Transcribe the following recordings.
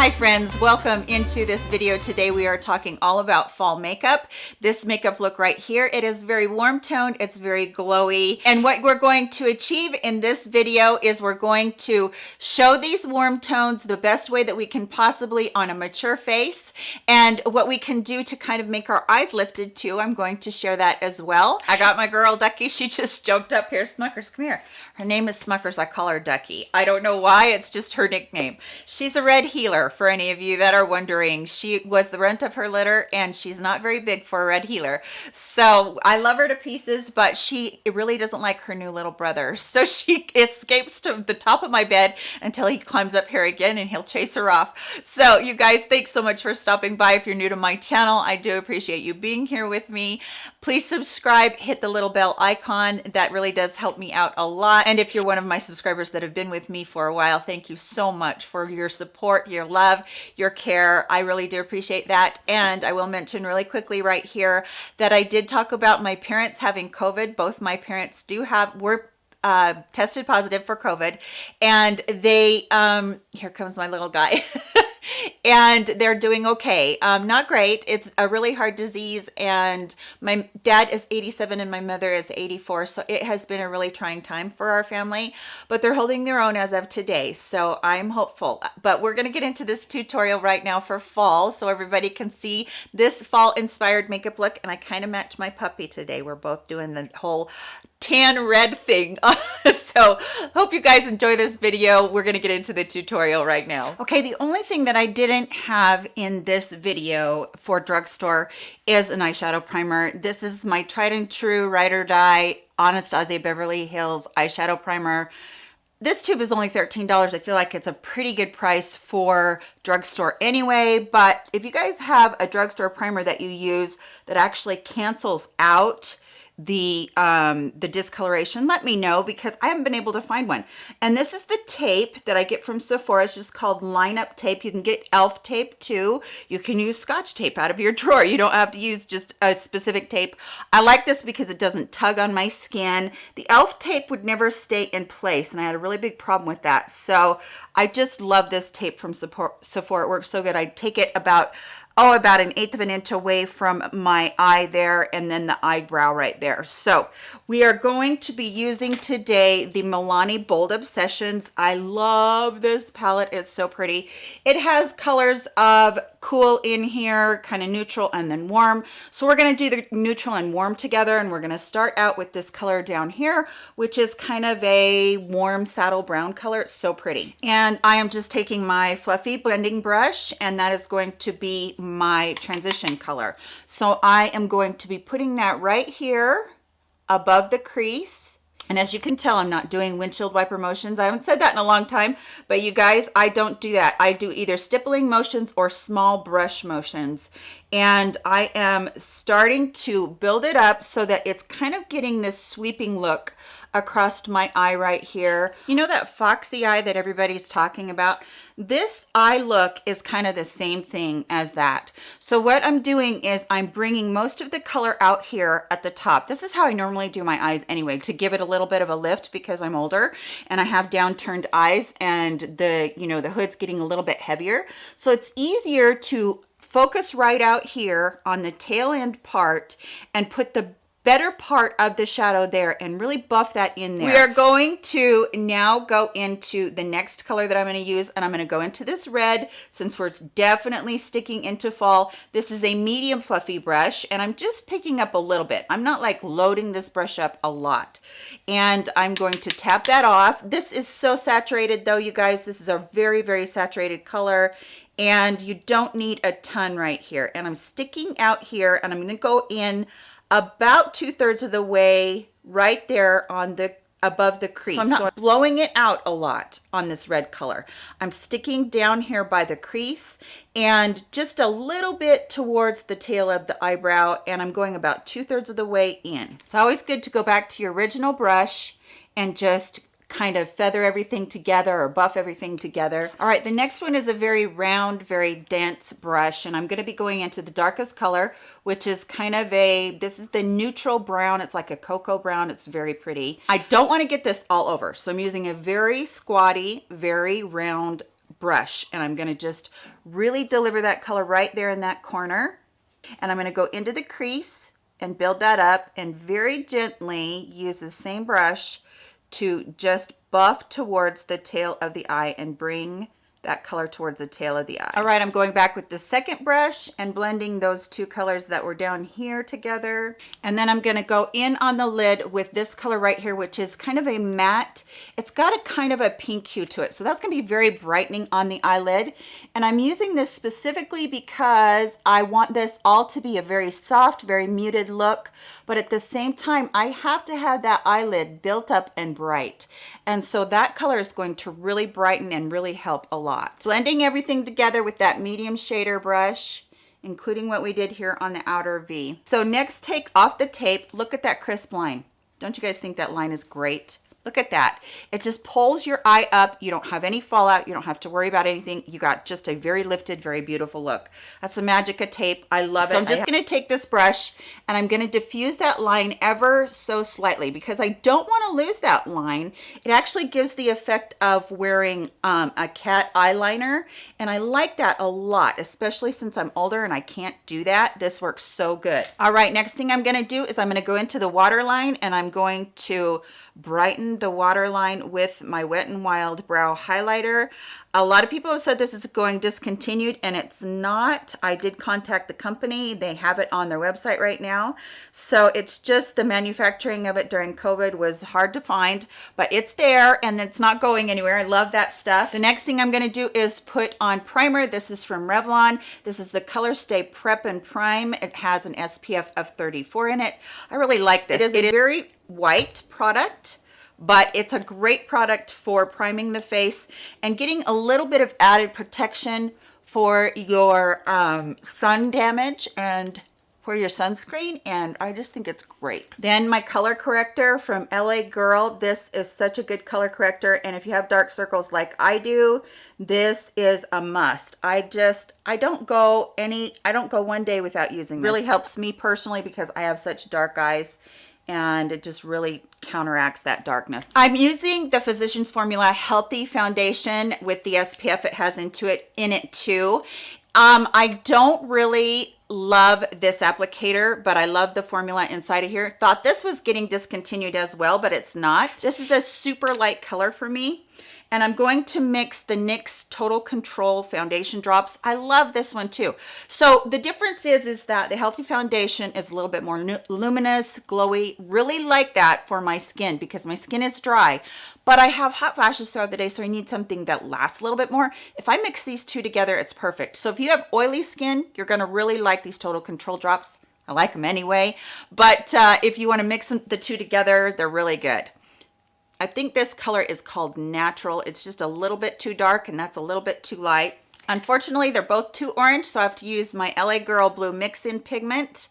Hi friends, welcome into this video. Today we are talking all about fall makeup. This makeup look right here, it is very warm toned, it's very glowy. And what we're going to achieve in this video is we're going to show these warm tones the best way that we can possibly on a mature face and what we can do to kind of make our eyes lifted too. I'm going to share that as well. I got my girl Ducky, she just jumped up here. Smuckers, come here. Her name is Smuckers, I call her Ducky. I don't know why, it's just her nickname. She's a red for any of you that are wondering. She was the runt of her litter and she's not very big for a red heeler. So I love her to pieces, but she really doesn't like her new little brother. So she escapes to the top of my bed until he climbs up here again and he'll chase her off. So you guys, thanks so much for stopping by. If you're new to my channel, I do appreciate you being here with me. Please subscribe, hit the little bell icon. That really does help me out a lot. And if you're one of my subscribers that have been with me for a while, thank you so much for your support, your love, your care. I really do appreciate that. And I will mention really quickly right here that I did talk about my parents having COVID. Both my parents do have, were uh, tested positive for COVID and they, um, here comes my little guy. and they're doing okay. Um not great. It's a really hard disease. And my dad is 87 and my mother is 84 so it has been a really trying time for our family but they're holding their own as of today. So i'm hopeful but we're going to get into this tutorial right now for fall so everybody can see this fall inspired makeup look. And i kind of match my puppy today. We're both doing the whole tan red thing. So hope you guys enjoy this video. We're going to get into the tutorial right now. Okay the only thing that i didn't have in this video for drugstore is an eyeshadow primer. This is my tried and true ride or die anastasia beverly hills eyeshadow primer. This tube is only $13. I feel like it's a pretty good price for drugstore anyway, but if you guys have a drugstore primer that you use that actually cancels out the um the discoloration. Let me know because i haven't been able to find one. And this is the tape that i get from sephora. It's just called line up tape. You can get elf tape too. You can use scotch tape out of your drawer. You don't have to use just a specific tape. I like this because it doesn't tug on my skin. The elf tape would never stay in place and i had a really big problem with that. So i just love this tape from sephora. It works so good. I take it about oh about an eighth of an inch away from my eye there and then the eyebrow right there. So we are going to be using today the milani bold obsessions. I love this palette. It's so pretty. It has colors of cool in here kind of neutral and then warm. So we're going to do the neutral and warm together and we're going to start out with this color down here which is kind of a warm saddle brown color. It's so pretty. And i am just taking my fluffy blending brush and that is going to be my transition color. So I am going to be putting that right here above the crease. And as you can tell, I'm not doing windshield wiper motions. I haven't said that in a long time, but you guys, I don't do that. I do either stippling motions or small brush motions. And I am starting to build it up so that it's kind of getting this sweeping look across my eye right here. You know that foxy eye that everybody's talking about? This eye look is kind of the same thing as that. So what I'm doing is I'm bringing most of the color out here at the top. This is how I normally do my eyes anyway, to give it a little bit of a lift because I'm older and I have downturned eyes and the, you know, the hood's getting a little bit heavier. So it's easier to focus right out here on the tail end part and put the better part of the shadow there and really buff that in there. We are going to now go into the next color that I'm going to use and I'm going to go into this red since we're definitely sticking into fall. This is a medium fluffy brush and I'm just picking up a little bit. I'm not like loading this brush up a lot and I'm going to tap that off. This is so saturated though, you guys. This is a very, very saturated color and you don't need a ton right here. And I'm sticking out here and I'm going to go in about two thirds of the way right there on the above the crease. So I'm not so blowing it out a lot on this red color. I'm sticking down here by the crease and just a little bit towards the tail of the eyebrow and I'm going about two thirds of the way in. It's always good to go back to your original brush and just kind of feather everything together or buff everything together. All right, the next one is a very round, very dense brush, and I'm gonna be going into the darkest color, which is kind of a, this is the neutral brown. It's like a cocoa brown. It's very pretty. I don't wanna get this all over, so I'm using a very squatty, very round brush and I'm gonna just really deliver that color right there in that corner. And I'm gonna go into the crease and build that up and very gently use the same brush to just buff towards the tail of the eye and bring that color towards the tail of the eye. All right, I'm going back with the second brush and blending those two colors that were down here together. And then I'm gonna go in on the lid with this color right here, which is kind of a matte. It's got a kind of a pink hue to it. So that's gonna be very brightening on the eyelid. And I'm using this specifically because I want this all to be a very soft, very muted look. But at the same time, I have to have that eyelid built up and bright. And so that color is going to really brighten and really help a lot. Blending everything together with that medium shader brush, including what we did here on the outer V. So next take off the tape, look at that crisp line. Don't you guys think that line is great? Look at that. It just pulls your eye up. You don't have any fallout. You don't have to worry about anything. You got just a very lifted, very beautiful look. That's the magic of tape. I love it. so. I'm just going to take this brush and I'm going to diffuse that line ever so slightly because I don't want to lose that line. It actually gives the effect of wearing um, a cat eyeliner and I like that a lot, especially since I'm older and I can't do that. This works so good. All right, next thing I'm going to do is I'm going to go into the waterline and I'm going to brighten the waterline with my Wet n Wild Brow Highlighter. A lot of people have said this is going discontinued and it's not. I did contact the company. They have it on their website right now. So it's just the manufacturing of it during COVID was hard to find, but it's there and it's not going anywhere. I love that stuff. The next thing I'm gonna do is put on primer. This is from Revlon. This is the Colorstay Prep and Prime. It has an SPF of 34 in it. I really like this. It is a very white product but it's a great product for priming the face and getting a little bit of added protection for your um, sun damage and for your sunscreen and I just think it's great. Then my color corrector from LA Girl. This is such a good color corrector and if you have dark circles like I do, this is a must. I just, I don't go any, I don't go one day without using this. Really helps me personally because I have such dark eyes and it just really counteracts that darkness. I'm using the Physicians Formula Healthy Foundation with the SPF it has into it in it too. Um, I don't really love this applicator, but I love the formula inside of here. Thought this was getting discontinued as well, but it's not. This is a super light color for me and I'm going to mix the NYX Total Control Foundation Drops. I love this one too. So the difference is, is that the Healthy Foundation is a little bit more luminous, glowy, really like that for my skin because my skin is dry, but I have hot flashes throughout the day, so I need something that lasts a little bit more. If I mix these two together, it's perfect. So if you have oily skin, you're gonna really like these Total Control Drops. I like them anyway, but uh, if you wanna mix them, the two together, they're really good. I think this color is called Natural. It's just a little bit too dark and that's a little bit too light. Unfortunately, they're both too orange, so I have to use my LA Girl Blue Mix-In Pigment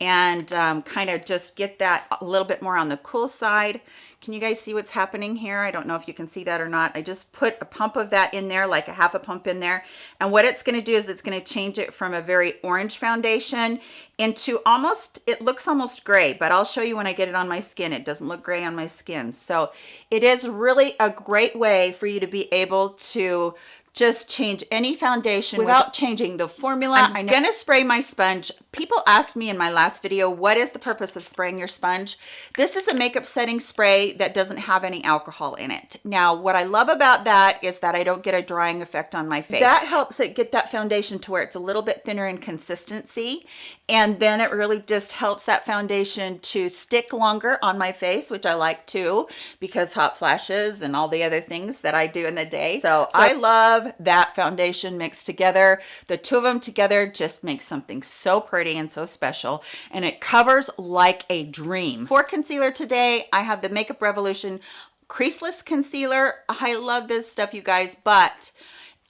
and um, kind of just get that a little bit more on the cool side. Can you guys see what's happening here? I don't know if you can see that or not. I just put a pump of that in there, like a half a pump in there. And what it's gonna do is it's gonna change it from a very orange foundation into almost, it looks almost gray, but I'll show you when I get it on my skin. It doesn't look gray on my skin. So it is really a great way for you to be able to just change any foundation without changing the formula. I'm gonna spray my sponge. People asked me in my last video, what is the purpose of spraying your sponge? This is a makeup setting spray that doesn't have any alcohol in it. Now, what I love about that is that I don't get a drying effect on my face. That helps it get that foundation to where it's a little bit thinner in consistency. And then it really just helps that foundation to stick longer on my face, which I like too, because hot flashes and all the other things that I do in the day. So, so I love love that foundation mixed together. The two of them together just makes something so pretty and so special. And it covers like a dream. For concealer today, I have the Makeup Revolution Creaseless Concealer. I love this stuff, you guys, but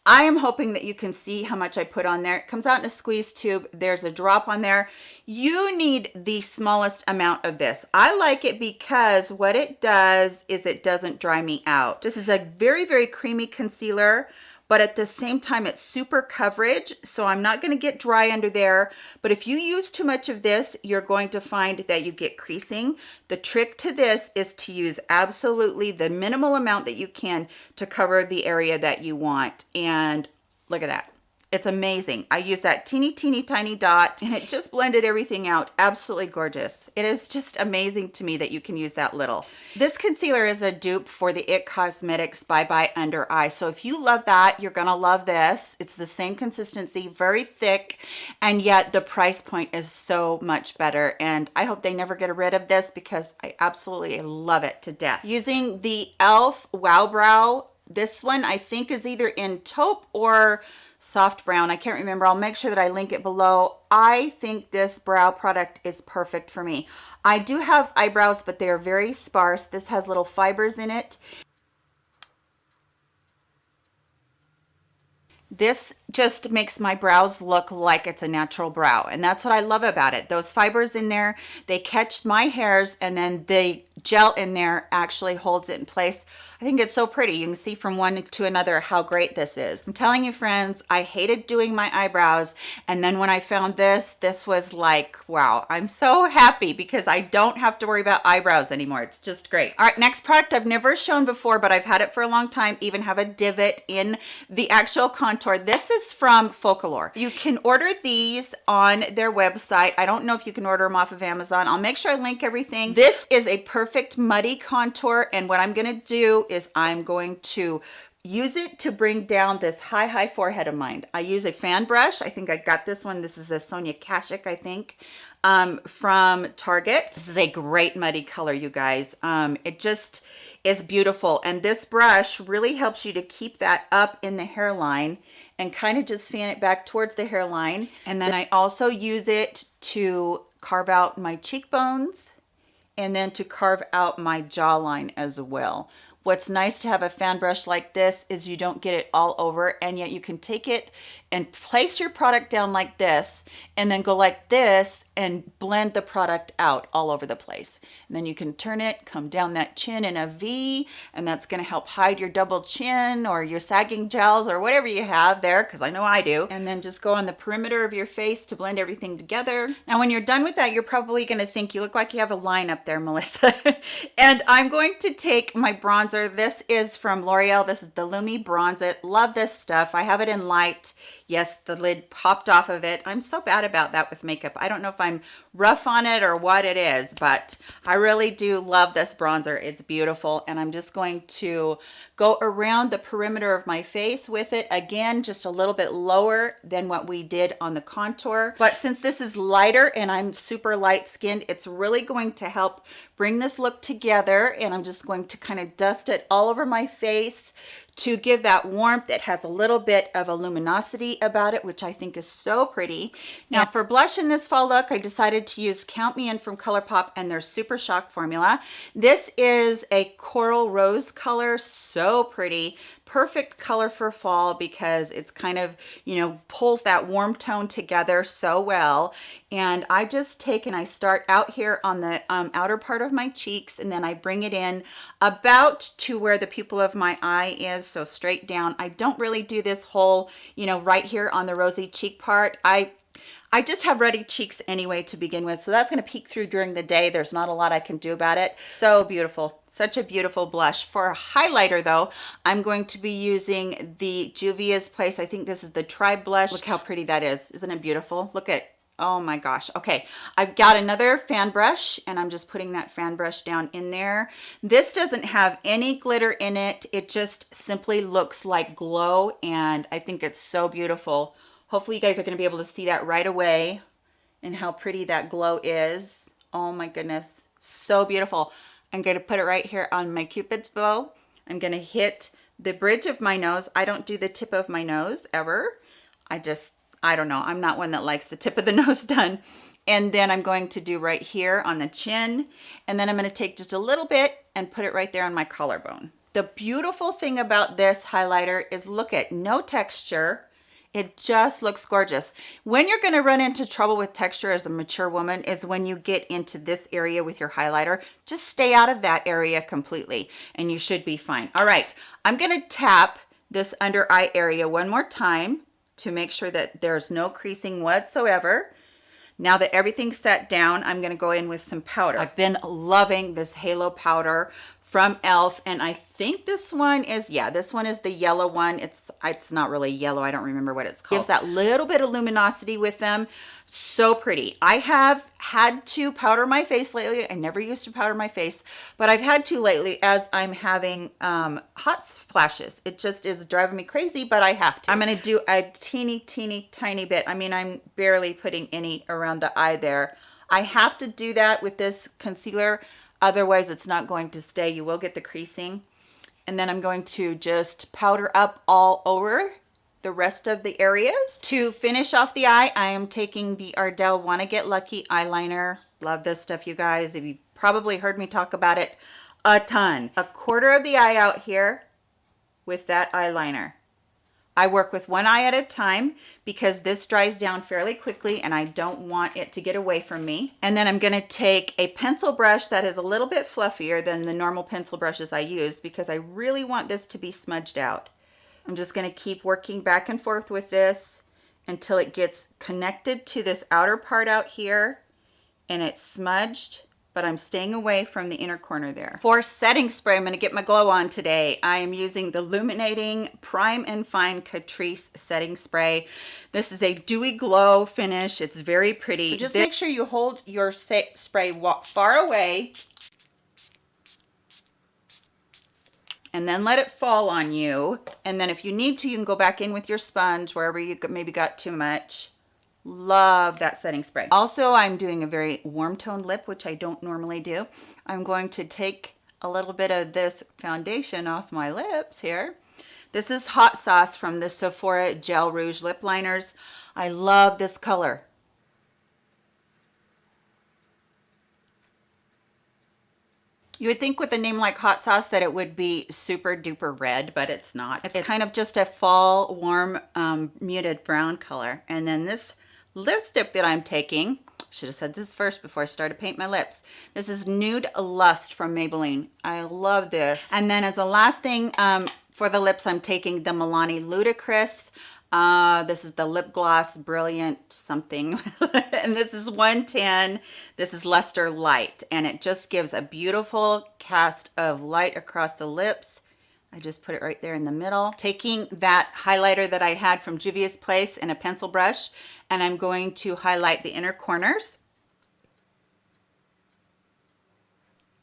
I am hoping that you can see how much I put on there. It comes out in a squeeze tube. There's a drop on there. You need the smallest amount of this. I like it because what it does is it doesn't dry me out. This is a very, very creamy concealer but at the same time, it's super coverage. So I'm not gonna get dry under there. But if you use too much of this, you're going to find that you get creasing. The trick to this is to use absolutely the minimal amount that you can to cover the area that you want. And look at that it's amazing. I use that teeny, teeny, tiny dot and it just blended everything out. Absolutely gorgeous. It is just amazing to me that you can use that little. This concealer is a dupe for the IT Cosmetics Bye Bye Under Eye. So if you love that, you're gonna love this. It's the same consistency, very thick, and yet the price point is so much better. And I hope they never get rid of this because I absolutely love it to death. Using the e.l.f. Wow Brow, this one I think is either in taupe or soft brown. I can't remember. I'll make sure that I link it below. I think this brow product is perfect for me. I do have eyebrows, but they are very sparse. This has little fibers in it. This just makes my brows look like it's a natural brow. And that's what I love about it. Those fibers in there, they catch my hairs and then the gel in there actually holds it in place. I think it's so pretty. You can see from one to another how great this is. I'm telling you friends, I hated doing my eyebrows. And then when I found this, this was like, wow, I'm so happy because I don't have to worry about eyebrows anymore. It's just great. All right, next product I've never shown before, but I've had it for a long time, even have a divot in the actual contour. This is from Focallure. You can order these on their website. I don't know if you can order them off of Amazon. I'll make sure I link everything. This is a perfect muddy contour. And what I'm gonna do is I'm going to use it to bring down this high high forehead of mine i use a fan brush i think i got this one this is a sonia kashuk i think um, from target. This is a great muddy color you guys. Um, it just is beautiful. And this brush really helps you to keep that up in the hairline and kind of just fan it back towards the hairline. And then i also use it to carve out my cheekbones and then to carve out my jawline as well. What's nice to have a fan brush like this is you don't get it all over and yet you can take it and place your product down like this and then go like this and blend the product out all over the place. And then you can turn it, come down that chin in a V, and that's gonna help hide your double chin or your sagging jowls or whatever you have there, because I know I do. And then just go on the perimeter of your face to blend everything together. Now, when you're done with that, you're probably gonna think you look like you have a line up there, Melissa. and I'm going to take my bronzer. This is from L'Oreal. This is the Lumi Bronze It. Love this stuff. I have it in light. Yes, the lid popped off of it. I'm so bad about that with makeup. I don't know if I'm rough on it or what it is, but I really do love this bronzer. It's beautiful. And I'm just going to go around the perimeter of my face with it. Again, just a little bit lower than what we did on the contour. But since this is lighter and I'm super light skinned, it's really going to help bring this look together. And I'm just going to kind of dust it all over my face to give that warmth. It has a little bit of a luminosity about it, which I think is so pretty. Now for blush in this fall look, I decided to use Count Me In from ColourPop and their Super Shock formula. This is a coral rose color, so pretty perfect color for fall because it's kind of, you know, pulls that warm tone together so well. And I just take and I start out here on the um, outer part of my cheeks and then I bring it in about to where the pupil of my eye is, so straight down. I don't really do this whole, you know, right here on the rosy cheek part. I I just have ruddy cheeks anyway to begin with, so that's going to peek through during the day. There's not a lot I can do about it. So beautiful. Such a beautiful blush. For a highlighter though, I'm going to be using the Juvia's Place. I think this is the Tribe Blush. Look how pretty that is. Isn't it beautiful? Look at Oh my gosh. Okay. I've got another fan brush and I'm just putting that fan brush down in there. This doesn't have any glitter in it. It just simply looks like glow and I think it's so beautiful. Hopefully you guys are going to be able to see that right away and how pretty that glow is. Oh my goodness, so beautiful. I'm going to put it right here on my cupid's bow. I'm going to hit the bridge of my nose. I don't do the tip of my nose ever. I just, I don't know. I'm not one that likes the tip of the nose done. And then I'm going to do right here on the chin. And then I'm going to take just a little bit and put it right there on my collarbone. The beautiful thing about this highlighter is look at no texture it just looks gorgeous. When you're gonna run into trouble with texture as a mature woman is when you get into this area with your highlighter. Just stay out of that area completely and you should be fine. All right, I'm gonna tap this under eye area one more time to make sure that there's no creasing whatsoever. Now that everything's set down, I'm gonna go in with some powder. I've been loving this halo powder from elf and i think this one is yeah this one is the yellow one. It's it's not really yellow. I don't remember what it's called. gives that little bit of luminosity with them. So pretty. I have had to powder my face lately. I never used to powder my face but i've had to lately as i'm having um, hot flashes it just is driving me crazy but i have to. I'm going to do a teeny teeny tiny bit. I mean i'm barely putting any around the eye there. I have to do that with this concealer Otherwise, it's not going to stay. You will get the creasing. And then I'm going to just powder up all over the rest of the areas. To finish off the eye, I am taking the Ardell Wanna Get Lucky eyeliner. Love this stuff, you guys. You probably heard me talk about it a ton. A quarter of the eye out here with that eyeliner. I work with one eye at a time because this dries down fairly quickly and I don't want it to get away from me. And then I'm gonna take a pencil brush that is a little bit fluffier than the normal pencil brushes I use because I really want this to be smudged out. I'm just gonna keep working back and forth with this until it gets connected to this outer part out here and it's smudged but I'm staying away from the inner corner there. For setting spray, I'm gonna get my glow on today. I am using the Illuminating Prime and Fine Catrice Setting Spray. This is a dewy glow finish. It's very pretty. So just make sure you hold your spray far away and then let it fall on you. And then if you need to, you can go back in with your sponge wherever you maybe got too much love that setting spray. Also i'm doing a very warm toned lip which i don't normally do. I'm going to take a little bit of this foundation off my lips here. This is hot sauce from the sephora gel rouge lip liners. I love this color. You would think with a name like hot sauce that it would be super duper red, but it's not. It's kind of just a fall warm um, muted brown color. And then this lipstick that I'm taking, should have said this first before I started paint my lips. This is Nude Lust from Maybelline. I love this. And then as a last thing um, for the lips, I'm taking the Milani Ludicrous. Uh, this is the lip gloss brilliant something and this is 110 this is luster light and it just gives a beautiful cast of light across the lips I just put it right there in the middle. Taking that highlighter that I had from Juvia's Place and a pencil brush, and I'm going to highlight the inner corners.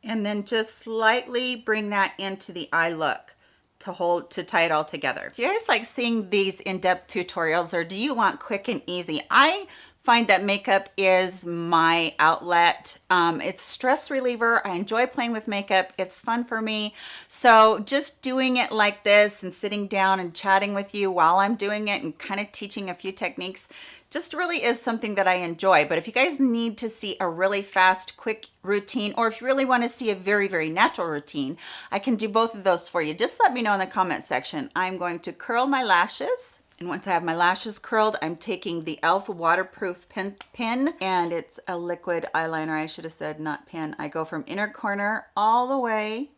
And then just slightly bring that into the eye look to hold to tie it all together. Do you guys like seeing these in-depth tutorials or do you want quick and easy? I find that makeup is my outlet. Um, it's stress reliever. I enjoy playing with makeup. It's fun for me. So just doing it like this and sitting down and chatting with you while I'm doing it and kind of teaching a few techniques just really is something that I enjoy. But if you guys need to see a really fast, quick routine, or if you really want to see a very, very natural routine, I can do both of those for you. Just let me know in the comment section. I'm going to curl my lashes and once I have my lashes curled, I'm taking the e.l.f. waterproof pen, pen and it's a liquid eyeliner. I should have said not pen. I go from inner corner all the way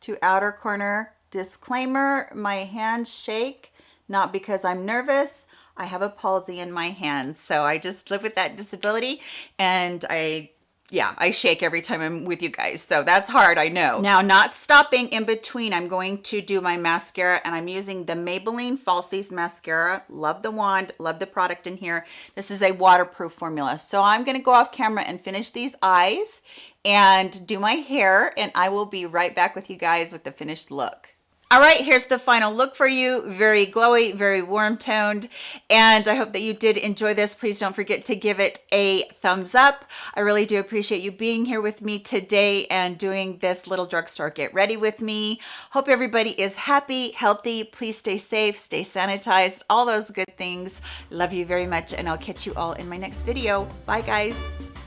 to outer corner. Disclaimer, my hands shake, not because I'm nervous. I have a palsy in my hands, so I just live with that disability and I yeah, I shake every time I'm with you guys. So that's hard, I know. Now, not stopping in between, I'm going to do my mascara and I'm using the Maybelline Falsies Mascara. Love the wand, love the product in here. This is a waterproof formula. So I'm gonna go off camera and finish these eyes and do my hair and I will be right back with you guys with the finished look all right here's the final look for you. Very glowy very warm toned. And i hope that you did enjoy this. Please don't forget to give it a thumbs up. I really do appreciate you being here with me today and doing this little drugstore get ready with me. Hope everybody is happy healthy. Please stay safe stay sanitized all those good things. Love you very much and i'll catch you all in my next video. Bye guys